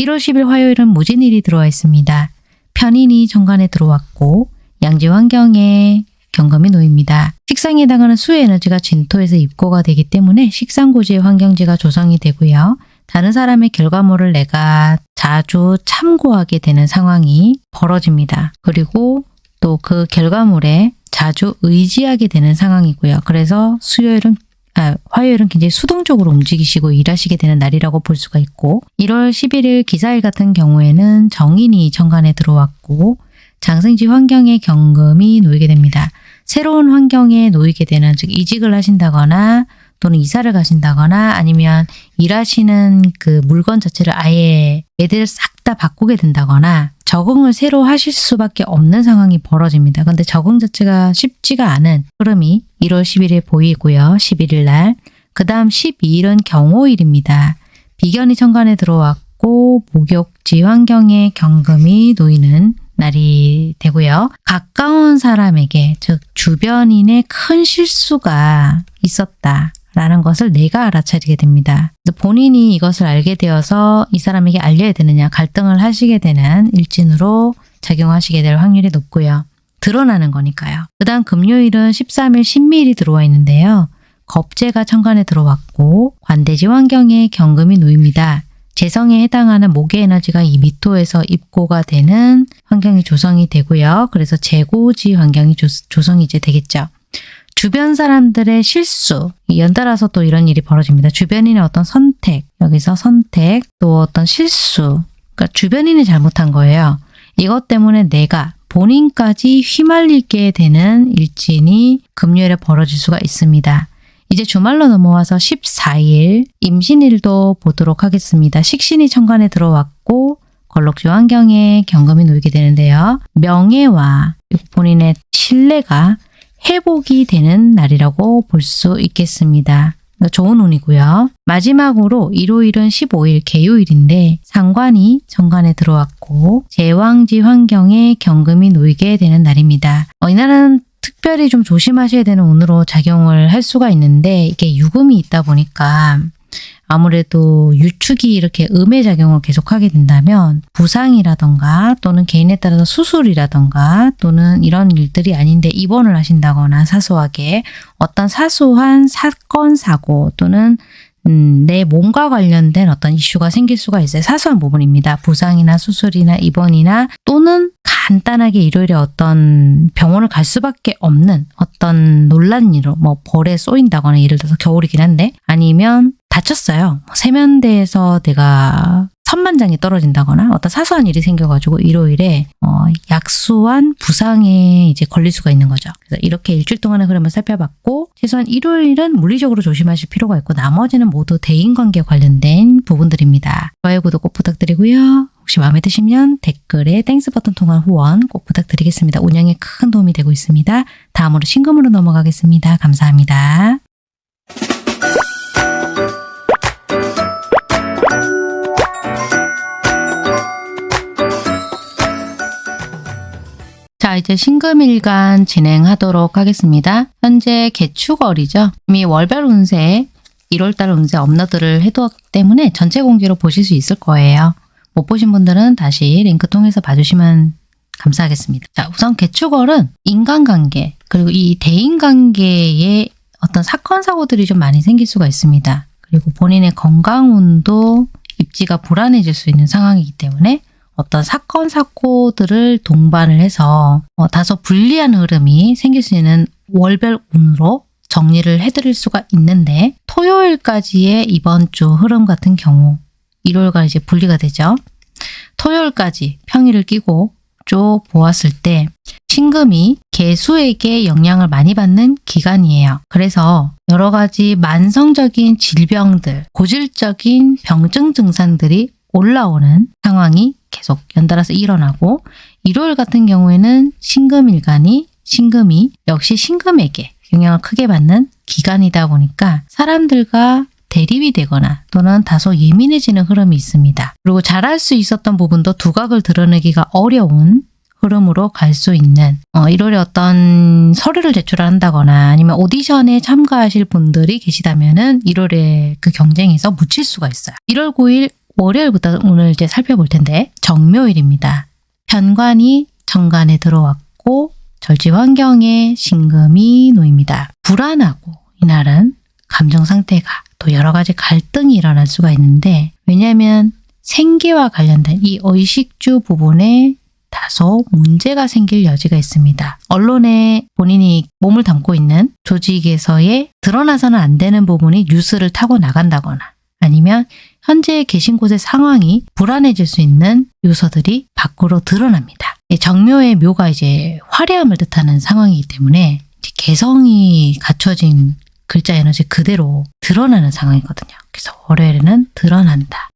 1월 10일 화요일은 무진일이 들어와 있습니다. 편인이 정관에 들어왔고 양지 환경에 경금이 놓입니다. 식상에 해당하는 수의 에너지가 진토에서 입고가 되기 때문에 식상고지의 환경지가 조성이 되고요. 다른 사람의 결과물을 내가 자주 참고하게 되는 상황이 벌어집니다. 그리고 또 그 결과물에 자주 의지하게 되는 상황이고요. 그래서 수요일은 아, 화요일은 굉장히 수동적으로 움직이시고 일하시게 되는 날이라고 볼 수가 있고 1월 11일 기사일 같은 경우에는 정인이 천간에 들어왔고 장생지 환경에 경금이 놓이게 됩니다. 새로운 환경에 놓이게 되는 즉 이직을 하신다거나 또는 이사를 가신다거나 아니면 일하시는 그 물건 자체를 아예 애들 싹다 바꾸게 된다거나 적응을 새로 하실 수밖에 없는 상황이 벌어집니다. 근데 적응 자체가 쉽지가 않은 흐름이 1월 10일에 보이고요. 11일 날. 그 다음 12일은 경호일입니다. 비견이 천간에 들어왔고 목욕지 환경에 경금이 놓이는 날이 되고요. 가까운 사람에게 즉 주변인의 큰 실수가 있었다. 라는 것을 내가 알아차리게 됩니다. 본인이 이것을 알게 되어서 이 사람에게 알려야 되느냐 갈등을 하시게 되는 일진으로 작용하시게 될 확률이 높고요. 드러나는 거니까요. 그 다음 금요일은 13일 신미일이 들어와 있는데요. 겁재가 천간에 들어왔고 관대지 환경에 경금이 놓입니다. 재성에 해당하는 목의 에너지가 이 미토에서 입고가 되는 환경이 조성이 되고요. 그래서 재고지 환경이 조, 조성이 이제 되겠죠. 주변 사람들의 실수, 연달아서 또 이런 일이 벌어집니다. 주변인의 어떤 선택, 여기서 선택, 또 어떤 실수, 그러니까 주변인이 잘못한 거예요. 이것 때문에 내가 본인까지 휘말리게 되는 일진이 금요일에 벌어질 수가 있습니다. 이제 주말로 넘어와서 14일 임신일도 보도록 하겠습니다. 식신이 천간에 들어왔고 걸럭지 환경에 경금이 놓이게 되는데요. 명예와 본인의 신뢰가 회복이 되는 날이라고 볼 수 있겠습니다. 좋은 운이고요. 마지막으로 일요일은 15일 개요일인데 상관이 정관에 들어왔고 제왕지 환경에 경금이 놓이게 되는 날입니다. 어, 이날은 특별히 좀 조심하셔야 되는 운으로 작용을 할 수가 있는데 이게 유금이 있다 보니까 아무래도 유축이 이렇게 음의 작용을 계속하게 된다면 부상이라던가 또는 개인에 따라서 수술이라던가 또는 이런 일들이 아닌데 입원을 하신다거나 사소하게 어떤 사소한 사건 사고 또는 음, 내 몸과 관련된 어떤 이슈가 생길 수가 있어요. 사소한 부분입니다. 부상이나 수술이나 입원이나 또는 간단하게 일요일에 어떤 병원을 갈 수밖에 없는 어떤 논란 일로 뭐 벌에 쏘인다거나 예를 들어서 겨울이긴 한데 아니면 다쳤어요. 뭐 세면대에서 내가 선만장이 떨어진다거나 어떤 사소한 일이 생겨가지고 일요일에 어, 약소한 부상에 이제 걸릴 수가 있는 거죠. 그래서 이렇게 일주일 동안의 흐름을 살펴봤고 최소한 일요일은 물리적으로 조심하실 필요가 있고 나머지는 모두 대인관계 관련된 부분들입니다. 좋아요, 구독 꼭 부탁드리고요. 혹시 마음에 드시면 댓글에 Thanks 버튼 통한 후원 꼭 부탁드리겠습니다. 운영에 큰 도움이 되고 있습니다. 다음으로 신금으로 넘어가겠습니다. 감사합니다. 자, 이제 신금일간 진행하도록 하겠습니다. 현재 개축월이죠. 이미 월별 운세, 1월달 운세 업로드를 해두었기 때문에 전체 공개로 보실 수 있을 거예요. 못 보신 분들은 다시 링크 통해서 봐주시면 감사하겠습니다. 자, 우선 개축월은 인간관계, 그리고 이 대인관계에 어떤 사건, 사고들이 좀 많이 생길 수가 있습니다. 그리고 본인의 건강 운도 입지가 불안해질 수 있는 상황이기 때문에 어떤 사건, 사고들을 동반을 해서 어, 다소 불리한 흐름이 생길 수 있는 월별 운으로 정리를 해드릴 수가 있는데 토요일까지의 이번 주 흐름 같은 경우 일요일과 이제 분리가 되죠. 토요일까지 평일을 끼고 쭉 보았을 때 신금이 개수에게 영향을 많이 받는 기간이에요. 그래서 여러 가지 만성적인 질병들, 고질적인 병증 증상들이 올라오는 상황이 계속 연달아서 일어나고 일요일 같은 경우에는 신금일간이 신금이 역시 신금에게 영향을 크게 받는 기간이다 보니까 사람들과 대립이 되거나 또는 다소 예민해지는 흐름이 있습니다. 그리고 잘할 수 있었던 부분도 두각을 드러내기가 어려운 흐름으로 갈 수 있는 어, 1월에 어떤 서류를 제출한다거나 아니면 오디션에 참가하실 분들이 계시다면 은 1월에 그 경쟁에서 묻힐 수가 있어요. 1월 9일 월요일부터 오늘 이제 살펴볼 텐데 정묘일입니다. 편관이 정관에 들어왔고 절지 환경에 신금이 놓입니다. 불안하고 이날은 감정 상태가 또 여러 가지 갈등이 일어날 수가 있는데 왜냐하면 생계와 관련된 이 의식주 부분에 다소 문제가 생길 여지가 있습니다. 언론에 본인이 몸을 담고 있는 조직에서의 드러나서는 안 되는 부분이 뉴스를 타고 나간다거나 아니면 현재 계신 곳의 상황이 불안해질 수 있는 요소들이 밖으로 드러납니다. 정묘의 묘가 이제 화려함을 뜻하는 상황이기 때문에 개성이 갖춰진 글자 에너지 그대로 드러나는 상황이거든요. 그래서 월요일에는 드러난다.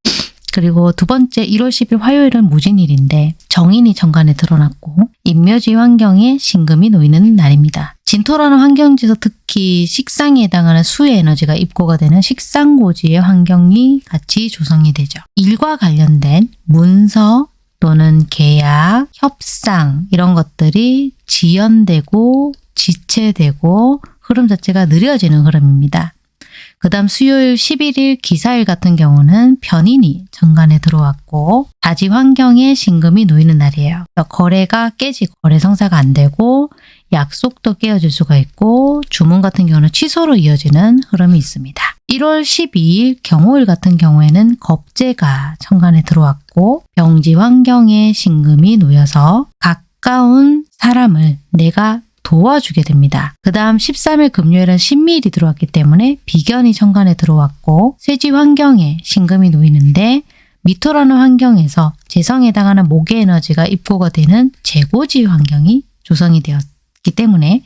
그리고 두 번째 1월 10일 화요일은 무진일인데 정인이 정관에 드러났고 인묘지 환경에 신금이 놓이는 날입니다. 진토라는 환경지에서 특히 식상에 해당하는 수의 에너지가 입고가 되는 식상고지의 환경이 같이 조성이 되죠. 일과 관련된 문서 또는 계약, 협상 이런 것들이 지연되고 지체되고 흐름 자체가 느려지는 흐름입니다. 그 다음 수요일 11일 기사일 같은 경우는 변인이 정관에 들어왔고 다지 환경에 신금이 놓이는 날이에요. 거래가 깨지고 거래 성사가 안 되고 약속도 깨어질 수가 있고 주문 같은 경우는 취소로 이어지는 흐름이 있습니다. 1월 12일 경호일 같은 경우에는 겁재가 천간에 들어왔고 병지 환경에 신금이 놓여서 가까운 사람을 내가 도와주게 됩니다. 그 다음 13일 금요일은 신미일이 들어왔기 때문에 비견이 천간에 들어왔고 쇠지 환경에 신금이 놓이는데 미토라는 환경에서 재성에 해당하는 목의 에너지가 입고가 되는 재고지 환경이 조성이 되었 기 때문에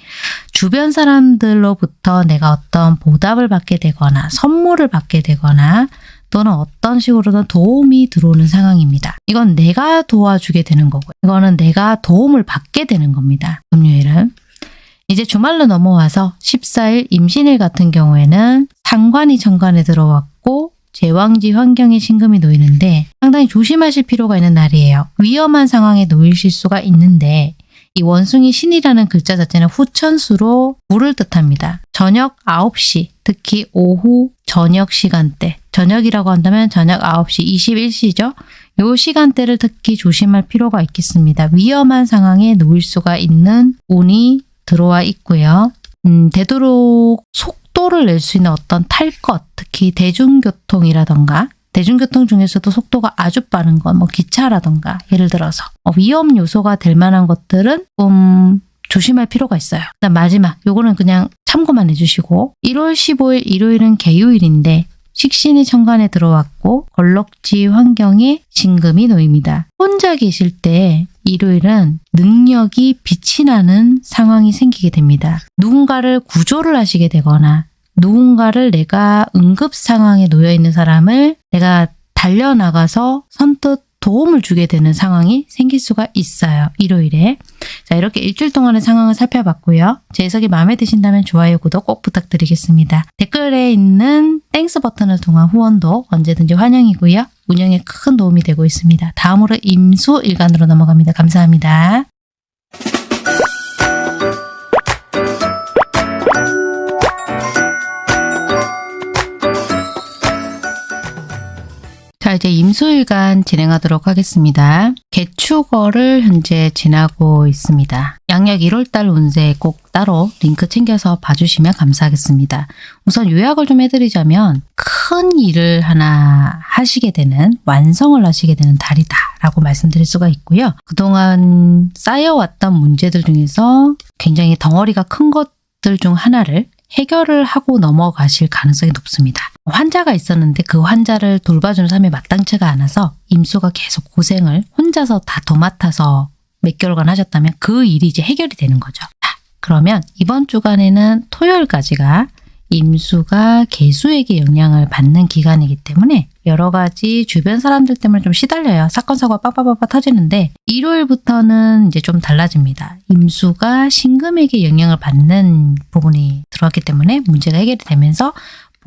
주변 사람들로부터 내가 어떤 보답을 받게 되거나 선물을 받게 되거나 또는 어떤 식으로든 도움이 들어오는 상황입니다. 이건 내가 도와주게 되는 거고요. 이거는 내가 도움을 받게 되는 겁니다. 금요일은. 이제 주말로 넘어와서 14일 임신일 같은 경우에는 상관이 정관에 들어왔고 제왕지 환경에 신금이 놓이는데 상당히 조심하실 필요가 있는 날이에요. 위험한 상황에 놓이실 수가 있는데 이 원숭이 신이라는 글자 자체는 후천수로 불을 뜻합니다. 저녁 9시, 특히 오후 저녁 시간대, 저녁이라고 한다면 저녁 9시 21시죠. 요 시간대를 특히 조심할 필요가 있겠습니다. 위험한 상황에 놓일 수가 있는 운이 들어와 있고요. 음, 되도록 속도를 낼 수 있는 어떤 탈 것, 특히 대중교통이라던가 대중교통 중에서도 속도가 아주 빠른 건 뭐 기차라던가 예를 들어서 어, 위험 요소가 될 만한 것들은 좀 조심할 필요가 있어요. 그다음 마지막 요거는 그냥 참고만 해주시고 1월 15일 일요일은 개요일인데 식신이 천간에 들어왔고 걸럭지 환경에 신금이 놓입니다. 혼자 계실 때 일요일은 능력이 빛이 나는 상황이 생기게 됩니다. 누군가를 구조를 하시게 되거나 누군가를 내가 응급 상황에 놓여 있는 사람을 내가 달려나가서 선뜻 도움을 주게 되는 상황이 생길 수가 있어요. 일요일에. 자, 이렇게 일주일 동안의 상황을 살펴봤고요. 제 해석이 마음에 드신다면 좋아요, 구독 꼭 부탁드리겠습니다. 댓글에 있는 Thanks 버튼을 통한 후원도 언제든지 환영이고요. 운영에 큰 도움이 되고 있습니다. 다음으로 임수 일간으로 넘어갑니다. 감사합니다. 자 이제 임수일간 진행하도록 하겠습니다. 계축월을 현재 지나고 있습니다. 양력 1월달 운세 꼭 따로 링크 챙겨서 봐주시면 감사하겠습니다. 우선 요약을 좀 해드리자면 큰 일을 하나 하시게 되는 완성을 하시게 되는 달이다 라고 말씀드릴 수가 있고요. 그동안 쌓여왔던 문제들 중에서 굉장히 덩어리가 큰 것들 중 하나를 해결을 하고 넘어가실 가능성이 높습니다. 환자가 있었는데 그 환자를 돌봐주는 삶이 마땅치가 않아서 임수가 계속 고생을 혼자서 다 도맡아서 몇 개월간 하셨다면 그 일이 이제 해결이 되는 거죠. 자, 그러면 이번 주간에는 토요일까지가 임수가 개수에게 영향을 받는 기간이기 때문에 여러 가지 주변 사람들 때문에 좀 시달려요. 사건 사고가 빡빡빡빡 터지는데 일요일부터는 이제 좀 달라집니다. 임수가 신금에게 영향을 받는 부분이 들어왔기 때문에 문제가 해결이 되면서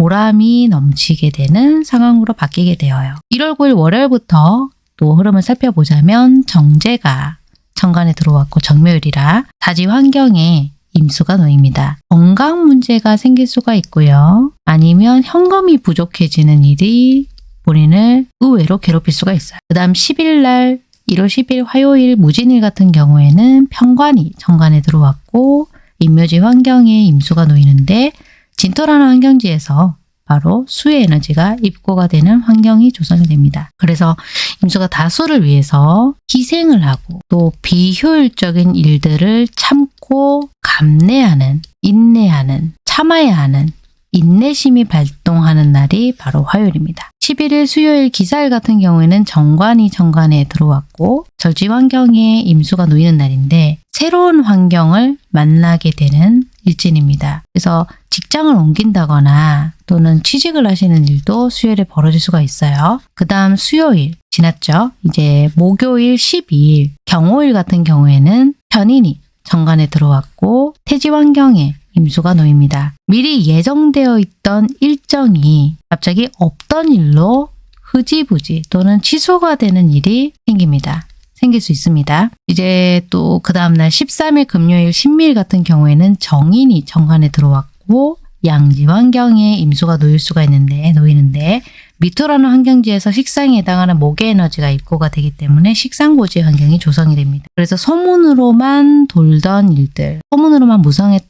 보람이 넘치게 되는 상황으로 바뀌게 되어요. 1월 9일 월요일부터 또 흐름을 살펴보자면 정제가 정관에 들어왔고 정묘일이라 다지 환경에 임수가 놓입니다. 건강 문제가 생길 수가 있고요. 아니면 현금이 부족해지는 일이 본인을 의외로 괴롭힐 수가 있어요. 그 다음 10일 날 1월 10일 화요일 무진일 같은 경우에는 편관이 정관에 들어왔고 임묘지 환경에 임수가 놓이는데 진토라는 환경지에서 바로 수의 에너지가 입고가 되는 환경이 조성이 됩니다. 그래서 임수가 다수를 위해서 희생을 하고 또 비효율적인 일들을 참고 감내하는, 인내하는, 참아야 하는 인내심이 발동하는 날이 바로 화요일입니다. 11일 수요일 기사일 같은 경우에는 정관이 정관에 들어왔고 절지 환경에 임수가 놓이는 날인데 새로운 환경을 만나게 되는 일진입니다. 그래서 직장을 옮긴다거나 또는 취직을 하시는 일도 수요일에 벌어질 수가 있어요. 그 다음 수요일 지났죠. 이제 목요일 12일 경호일 같은 경우에는 편인이 정관에 들어왔고 태지 환경에 임수가 놓입니다. 미리 예정되어 있던 일정이 갑자기 없던 일로 흐지부지 또는 취소가 되는 일이 생깁니다. 생길 수 있습니다. 이제 또 그 다음날 13일 금요일 신밀 같은 경우에는 정인이 정관에 들어왔고 양지 환경에 임수가 놓일 수가 있는데 놓이는데 미토라는 환경지에서 식상에 해당하는 목의 에너지가 입고가 되기 때문에 식상고지 환경이 조성이 됩니다. 그래서 소문으로만 돌던 일들, 소문으로만 무성했던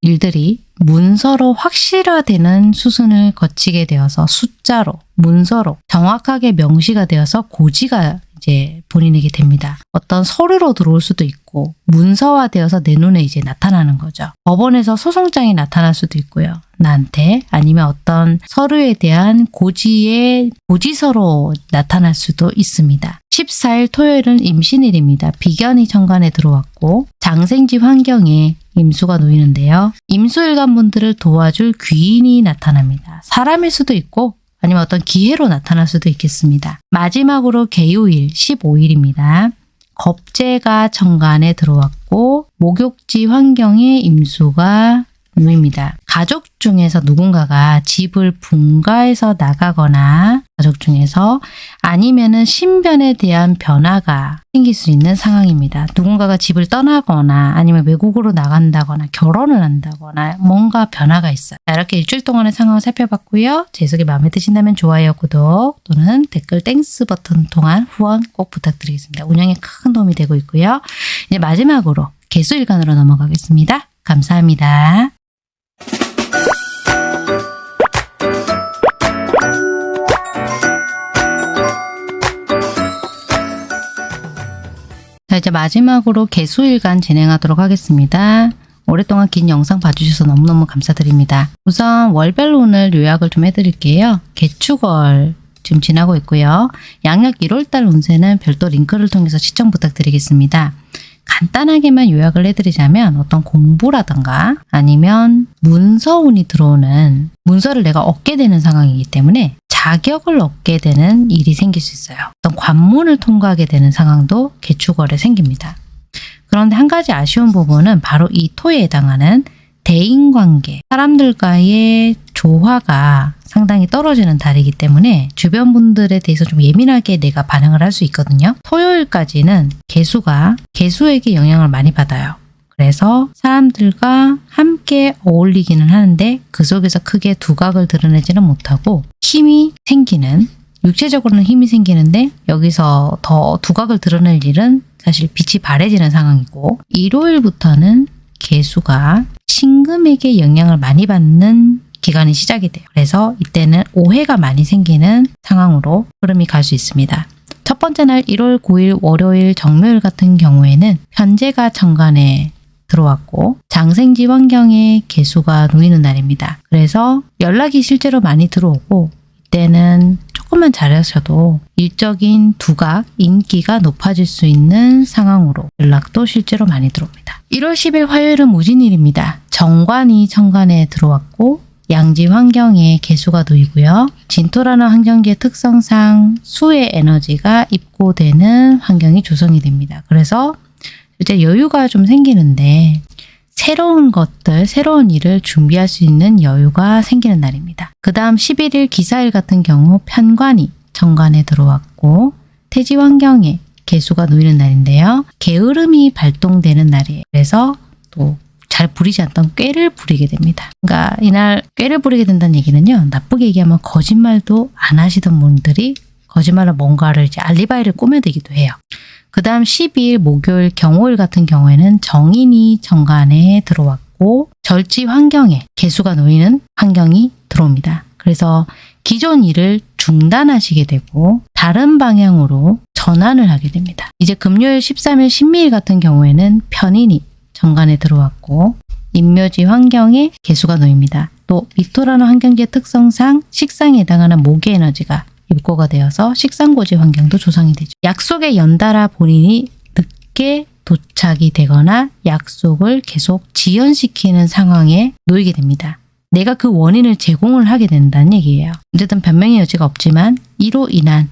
일들이 문서로 확실화되는 수순을 거치게 되어서 숫자로, 문서로 정확하게 명시가 되어서 고지가 이제 본인에게 됩니다. 어떤 서류로 들어올 수도 있고 문서화되어서 내 눈에 이제 나타나는 거죠. 법원에서 소송장이 나타날 수도 있고요. 나한테 아니면 어떤 서류에 대한 고지의 고지서로 나타날 수도 있습니다. 14일 토요일은 임신일입니다. 비견이 정관에 들어왔고 장생지 환경에 임수가 놓이는데요. 임수일간 분들을 도와줄 귀인이 나타납니다. 사람일 수도 있고 아니면 어떤 기회로 나타날 수도 있겠습니다. 마지막으로 개요일 15일입니다. 겁재가 정관에 들어왔고 목욕지 환경에 임수가 놓입니다. 가족 중에서 누군가가 집을 분가해서 나가거나 가족 중에서 아니면은 신변에 대한 변화가 생길 수 있는 상황입니다. 누군가가 집을 떠나거나 아니면 외국으로 나간다거나 결혼을 한다거나 뭔가 변화가 있어요. 자, 이렇게 일주일 동안의 상황을 살펴봤고요. 제 해석이 마음에 드신다면 좋아요, 구독 또는 댓글 Thanks 버튼 통한 후원 꼭 부탁드리겠습니다. 운영에 큰 도움이 되고 있고요. 이제 마지막으로 개수일간으로 넘어가겠습니다. 감사합니다. 자, 이제 마지막으로 개수일간 진행하도록 하겠습니다. 오랫동안 긴 영상 봐주셔서 너무너무 감사드립니다. 우선 월별로 오늘 요약을 좀 해드릴게요. 개축월 지금 지나고 있고요. 양력 1월달 운세는 별도 링크를 통해서 시청 부탁드리겠습니다. 간단하게만 요약을 해드리자면 어떤 공부라던가 아니면 문서운이 들어오는 문서를 내가 얻게 되는 상황이기 때문에 자격을 얻게 되는 일이 생길 수 있어요. 어떤 관문을 통과하게 되는 상황도 개축월에 생깁니다. 그런데 한 가지 아쉬운 부분은 바로 이 토에 해당하는 대인관계, 사람들과의 조화가 상당히 떨어지는 달이기 때문에 주변 분들에 대해서 좀 예민하게 내가 반응을 할 수 있거든요. 토요일까지는 개수가 개수에게 영향을 많이 받아요. 그래서 사람들과 함께 어울리기는 하는데 그 속에서 크게 두각을 드러내지는 못하고 힘이 생기는 육체적으로는 힘이 생기는데 여기서 더 두각을 드러낼 일은 사실 빛이 바래지는 상황이고 일요일부터는 개수가 신금에게 영향을 많이 받는 기간이 시작이 돼요. 그래서 이때는 오해가 많이 생기는 상황으로 흐름이 갈 수 있습니다. 첫 번째 날 1월 9일 월요일 정묘일 같은 경우에는 현재가 정관에 들어왔고 장생지 환경에 개수가 놓이는 날입니다. 그래서 연락이 실제로 많이 들어오고 이때는 조금만 잘하셔도 일적인 두각, 인기가 높아질 수 있는 상황으로 연락도 실제로 많이 들어옵니다. 1월 10일 화요일은 무진일입니다. 정관이 정관에 들어왔고 양지 환경에 개수가 놓이고요. 진토라는 환경지의 특성상 수의 에너지가 입고되는 환경이 조성이 됩니다. 그래서 이제 여유가 좀 생기는데 새로운 것들, 새로운 일을 준비할 수 있는 여유가 생기는 날입니다. 그 다음 11일 기사일 같은 경우 편관이 정관에 들어왔고 태지 환경에 개수가 놓이는 날인데요. 게으름이 발동되는 날이에요. 그래서 또 잘 부리지 않던 꾀를 부리게 됩니다. 그러니까 이날 꾀를 부리게 된다는 얘기는요. 나쁘게 얘기하면 거짓말도 안 하시던 분들이 거짓말로 뭔가를 이제 알리바이를 꾸며대기도 해요. 그 다음 12일 목요일 경호일 같은 경우에는 정인이 정관에 들어왔고 절지 환경에 개수가 놓이는 환경이 들어옵니다. 그래서 기존 일을 중단하시게 되고 다른 방향으로 전환을 하게 됩니다. 이제 금요일 13일 신미일 같은 경우에는 편인이 정관에 들어왔고 인묘지 환경에 개수가 놓입니다. 또 미토라는 환경지의 특성상 식상에 해당하는 목의 에너지가 입고가 되어서 식상고지 환경도 조성이 되죠. 약속에 연달아 본인이 늦게 도착이 되거나 약속을 계속 지연시키는 상황에 놓이게 됩니다. 내가 그 원인을 제공을 하게 된다는 얘기예요. 어쨌든 변명의 여지가 없지만 이로 인한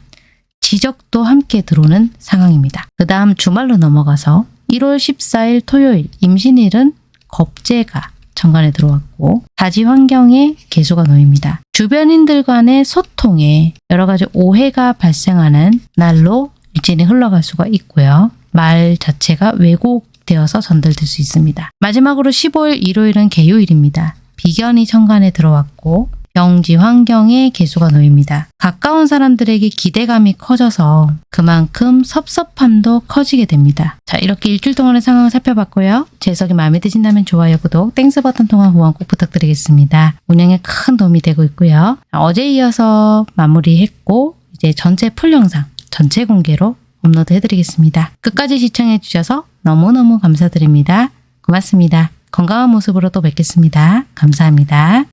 지적도 함께 들어오는 상황입니다. 그 다음 주말로 넘어가서 1월 14일 토요일 임신일은 겁재가 정관에 들어왔고 다지 환경에 개수가 놓입니다. 주변인들 간의 소통에 여러 가지 오해가 발생하는 날로 일진이 흘러갈 수가 있고요. 말 자체가 왜곡되어서 전달될 수 있습니다. 마지막으로 15일 일요일은 개요일입니다. 비견이 천간에 들어왔고 경지 환경에 계수가 놓입니다. 가까운 사람들에게 기대감이 커져서 그만큼 섭섭함도 커지게 됩니다. 자 이렇게 일주일 동안의 상황을 살펴봤고요. 제 해석이 마음에 드신다면 좋아요, 구독, Thanks 버튼 통한 후원 꼭 부탁드리겠습니다. 운영에 큰 도움이 되고 있고요. 자, 어제 이어서 마무리했고 이제 전체 full 영상 전체 공개로 업로드 해드리겠습니다. 끝까지 시청해 주셔서 너무너무 감사드립니다. 고맙습니다. 건강한 모습으로 또 뵙겠습니다. 감사합니다.